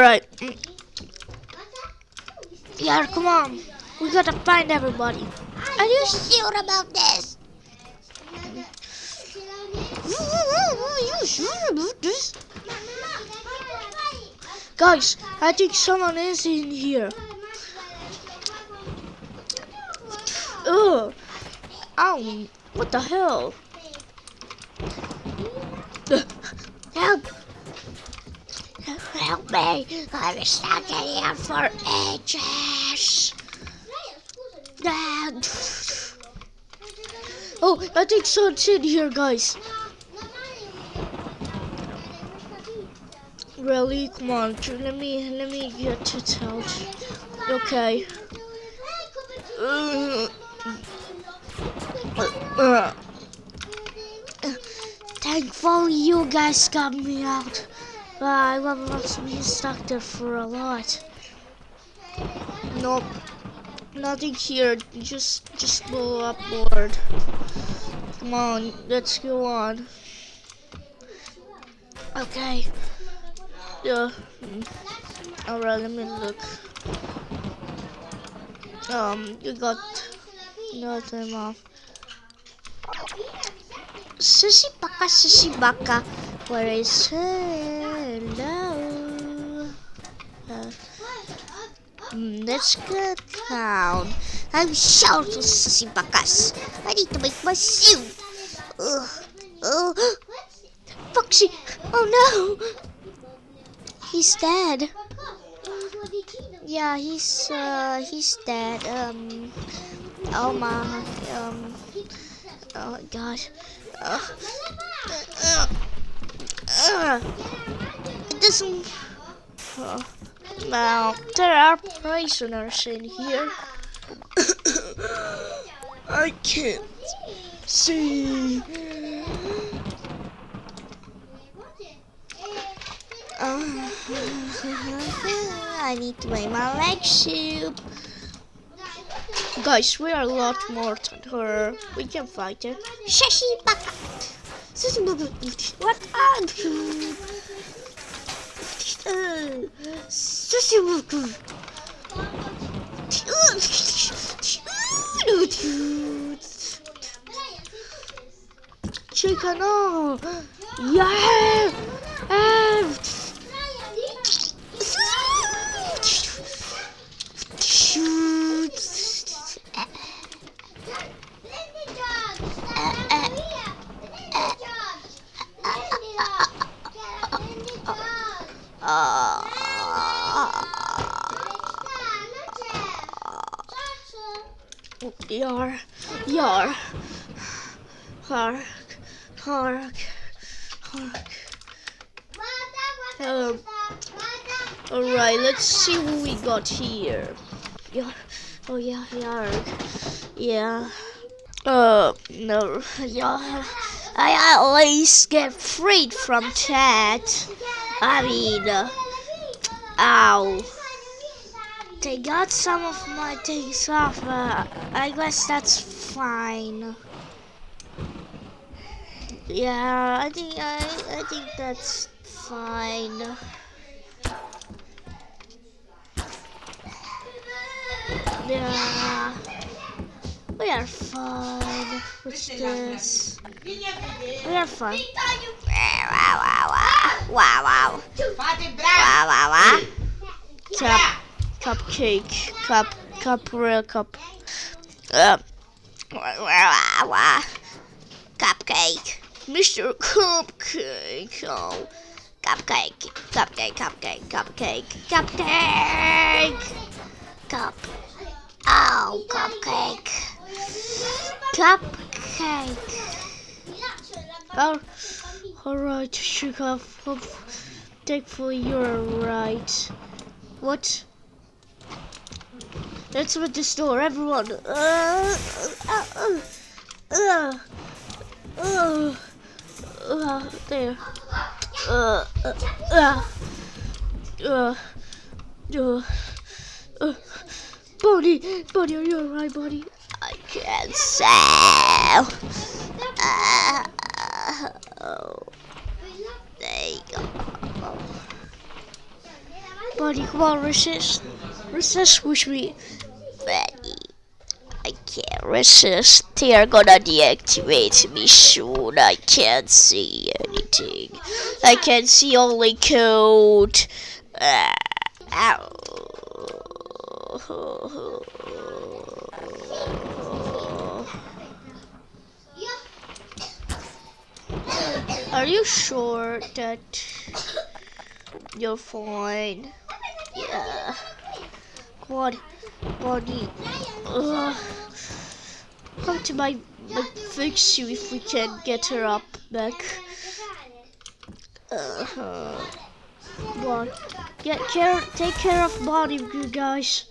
Alright. Yeah, come on. We gotta find everybody. Are you sure about this? Are you sure about this? Guys, I think someone is in here. Ugh. Ow. What the hell? Help! Help me! I'm stuck in here for ages. Oh, I think someone's in here, guys. Really? Come on, let me let me get to out. Okay. Thankfully, you guys got me out. But I must be stuck there for a lot. Nope. Nothing here. Just just go upward. Come on, let's go on. Okay. Yeah. Alright, let me look. Um, you got nothing off. Sushi baka, sushi baka. Where is hello? Uh, mm, let's get down. I'm short of sushi bakas. I need to make my suit. Oh, Foxy! Oh no! He's dead. Yeah, he's uh he's dead. Um oh my um oh god. Uh, uh, uh, it doesn't uh, now there are prisoners in here. I can't see. Uh, I need to make my leg soup. Guys, we are a lot more than her. We can fight her. Shashi baka. What are you? さしもくん。テーティーかな Yar, yar, hark, hark, hark. Um, Alright, let's see what we got here. Yar, oh yeah, yarg, yeah. Uh, no, yeah. I at least get freed from that. I mean, uh, ow. They got some of my things off, but I guess that's fine. Yeah, I think I, I think that's fine. Yeah, we are fine. What's this? We are fine. Wow, wow, wow. Wow, wow. Wow, wow, wow. Cupcake, cup, cup, real cup. Uh. Cupcake. Mr. Cupcake. Oh, Cupcake. Cupcake, cupcake, cupcake. Cupcake. Cup. Oh, cupcake. cupcake. Oh, all right, sugar. Thankfully, you're right. What? Let's open this door, everyone. Uh, uh, uh, there. Uh, uh. Buddy, buddy, are you alright, buddy? I can't sell. Uh, oh, there you go. Buddy, come on, resist. Resist with me. Buddy, I can't resist. They are gonna deactivate me soon. I can't see anything. I can see only code. Ah, ow. Are you sure that you're fine? On, buddy. Ugh. Come to my, my fix you if we can get her up back. Uh-huh. Come. Get care take care of body you guys.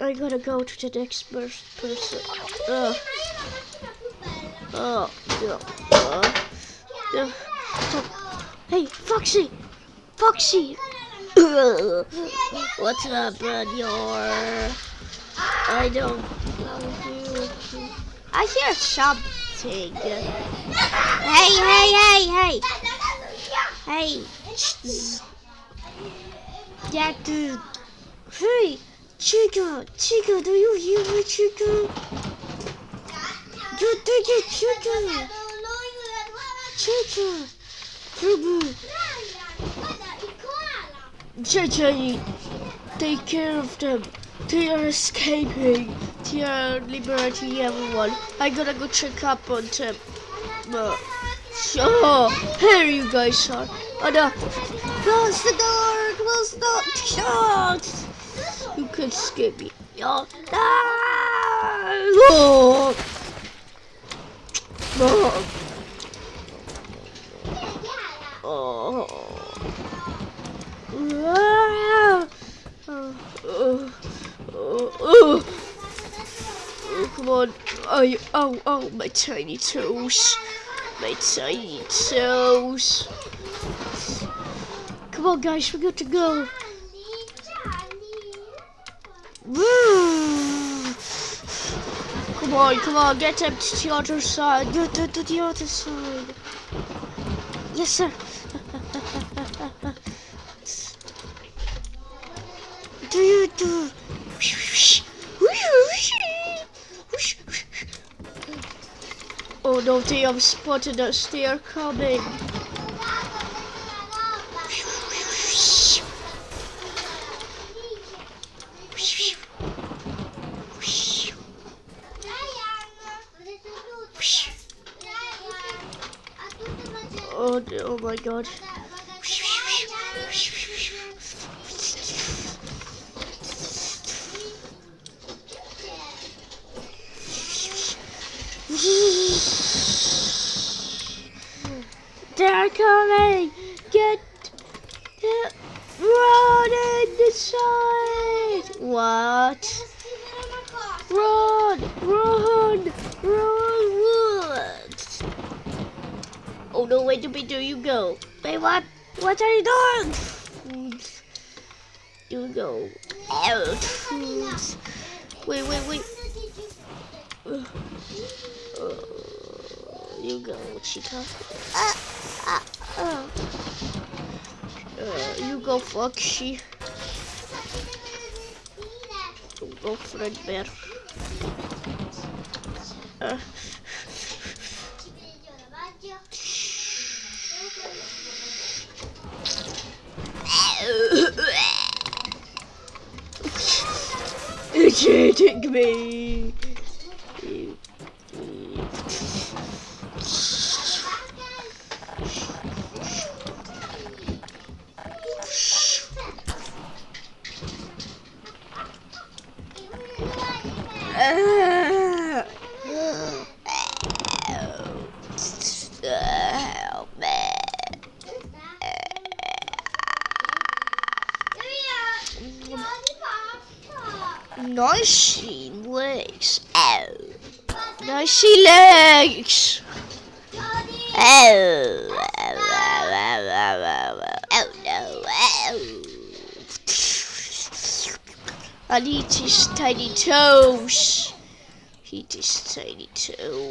I gotta go to the next pers- person. Ugh. Oh, yeah. Uh, yeah. Hey, Foxy! Foxy! What's up, your? I don't know. I hear something. Hey, hey, hey, hey! Hey! That dude. Uh, hey! Chica! Chica, do you hear me, Chica? You did it, Chica! Chica! Chica! JJ, take care of them. They are escaping. They are liberating everyone. I gotta go check up on them. Uh, oh, here you guys are. Oh no. Close the door! Close the door! You can skip me. Oh, no! Oh. Oh. Oh. Oh. Oh. Come on. Oh, oh, oh, my tiny toes. My tiny toes. Come on, guys, we got to go. Woo! Come on, come on, get them to the other side. To, to, to the other side. Yes, sir. do you do? Oh no, they have spotted us. They are coming. Oh, oh my god. Coming! Get, run in the side! What? Run! Run! Run! Run! Oh no, wait, wait, do you go? Wait, what? What are you doing? You go out. Wait, wait, wait. Uh, uh, you go, Chica. Ah, Uh, you go, Foxy. You go, Fredbear. Uh. Eating me. Help me. Ow. Ow, ow, ow, ow, ow, ow. Oh no. Ow. I need his tiny toes. Eat his tiny toes.